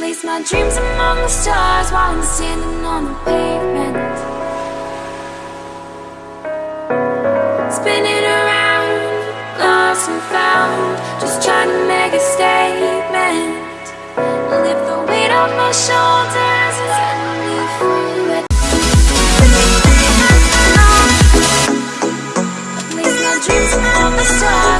Place my dreams among the stars While I'm standing on the pavement. Spinning around, lost and found Just trying to make a statement. Lift the weight off my shoulders And suddenly free Place my dreams among the stars